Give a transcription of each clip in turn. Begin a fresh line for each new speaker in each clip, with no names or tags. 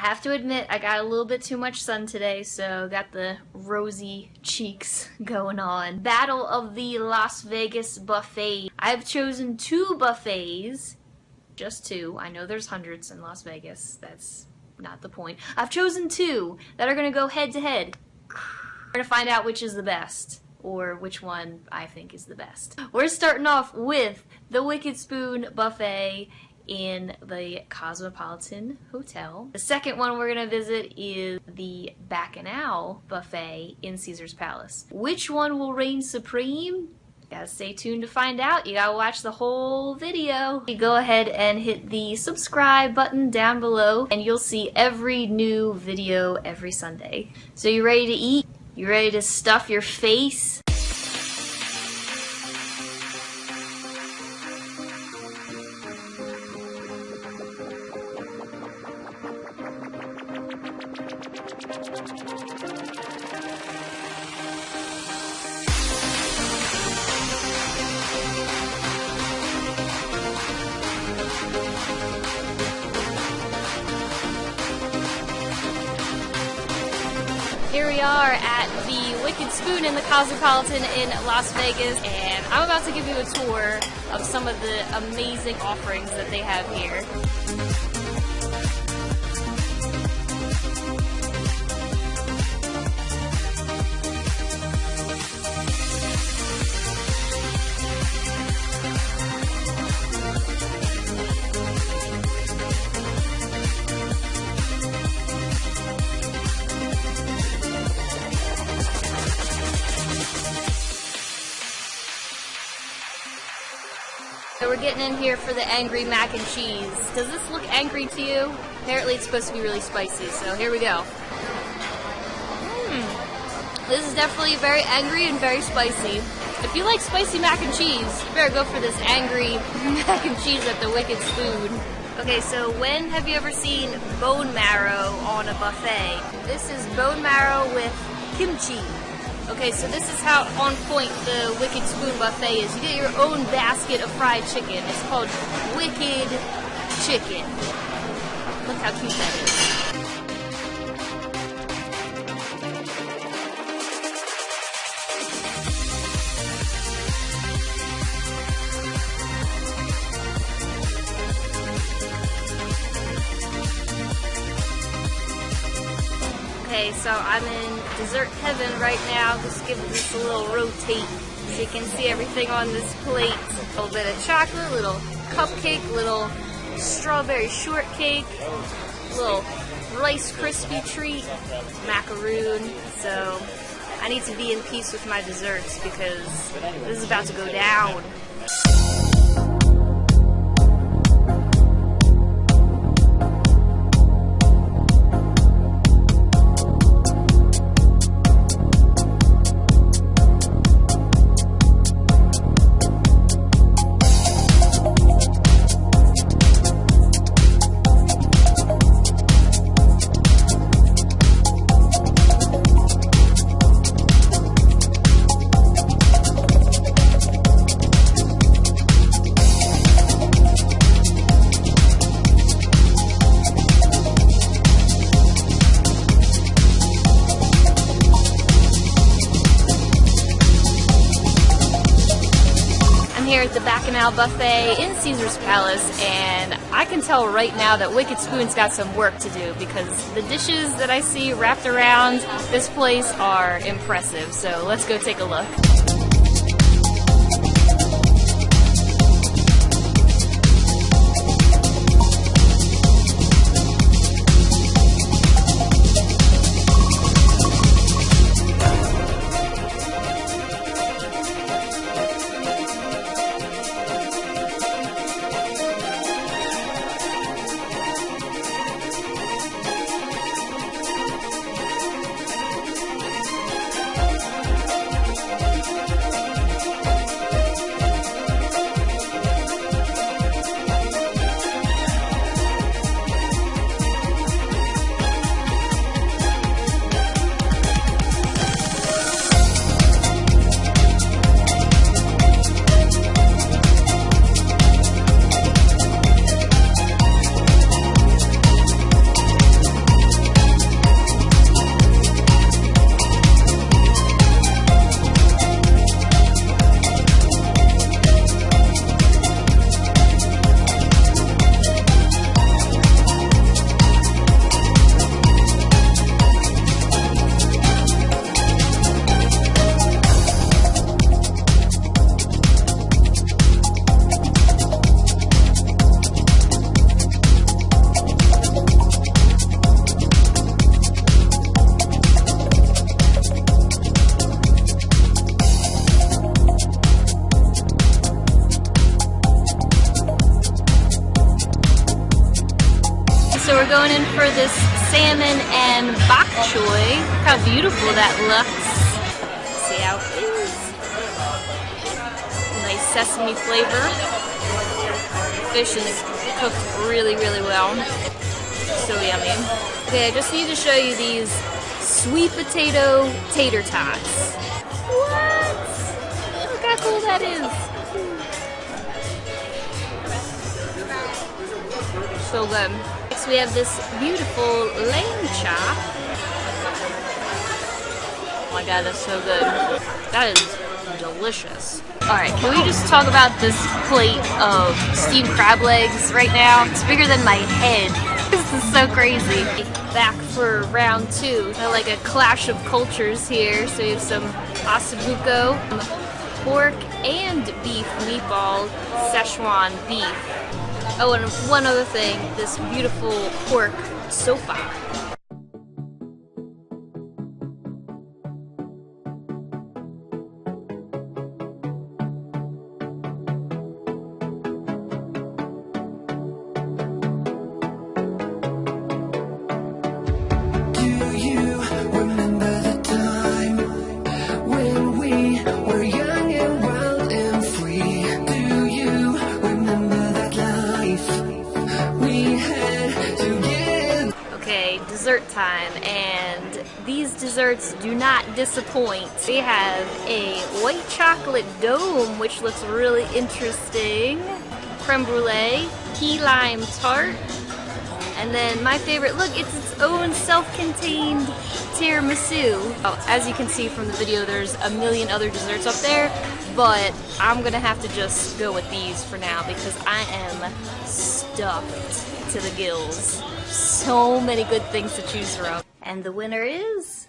have to admit, I got a little bit too much sun today, so got the rosy cheeks going on. Battle of the Las Vegas Buffet. I've chosen two buffets. Just two. I know there's hundreds in Las Vegas. That's not the point. I've chosen two that are going to go head to head. We're going to find out which is the best or which one I think is the best. We're starting off with the Wicked Spoon Buffet in the Cosmopolitan Hotel. The second one we're going to visit is the Bacchanal Buffet in Caesar's Palace. Which one will reign supreme? Gotta stay tuned to find out. You gotta watch the whole video. You go ahead and hit the subscribe button down below and you'll see every new video every Sunday. So you ready to eat? You ready to stuff your face? We are at the Wicked Spoon in the Cosmopolitan in Las Vegas, and I'm about to give you a tour of some of the amazing offerings that they have here. So we're getting in here for the angry mac and cheese. Does this look angry to you? Apparently it's supposed to be really spicy, so here we go. Hmm. This is definitely very angry and very spicy. If you like spicy mac and cheese, you better go for this angry mac and cheese at the Wicked Spoon. Okay, so when have you ever seen bone marrow on a buffet? This is bone marrow with kimchi. Okay, so this is how on point the Wicked Spoon Buffet is. You get your own basket of fried chicken. It's called Wicked Chicken. Look how cute that is. So I'm in dessert heaven right now. Just giving this a little rotate so you can see everything on this plate. A little bit of chocolate, little cupcake, little strawberry shortcake, little Rice Krispie treat, macaroon. So I need to be in peace with my desserts because this is about to go down. At the Bacchanal Buffet in Caesar's Palace, and I can tell right now that Wicked Spoon's got some work to do because the dishes that I see wrapped around this place are impressive. So let's go take a look. For this salmon and bok choy. Look how beautiful that looks. Let's see how it is. Nice sesame flavor. Fish is cooked really, really well. So yummy. Okay, I just need to show you these sweet potato tater tots. What? Look how cool that is. So good. Next we have this beautiful lamb chop. Oh my god, that's so good. That is delicious. Alright, can we just talk about this plate of steamed crab legs right now? It's bigger than my head. This is so crazy. Back for round two. I like a clash of cultures here. So we have some ossobuco, pork and beef meatball, Szechuan beef. Oh, and one other thing, this beautiful pork sofa. Dessert time and these desserts do not disappoint. We have a white chocolate dome which looks really interesting, creme brulee, key lime tart, and then my favorite, look, it's its own self-contained tiramisu. Oh, as you can see from the video, there's a million other desserts up there, but I'm gonna have to just go with these for now because I am stuffed to the gills so many good things to choose from. And the winner is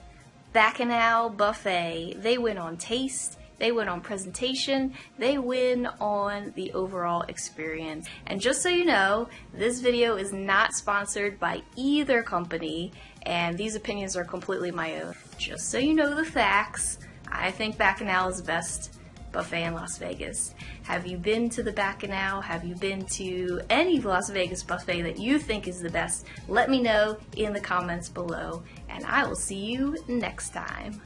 Bacchanal Buffet. They win on taste, they win on presentation, they win on the overall experience. And just so you know, this video is not sponsored by either company, and these opinions are completely my own. Just so you know the facts, I think Bacchanal is best buffet in Las Vegas. Have you been to the Bacchanal? Have you been to any Las Vegas buffet that you think is the best? Let me know in the comments below, and I will see you next time.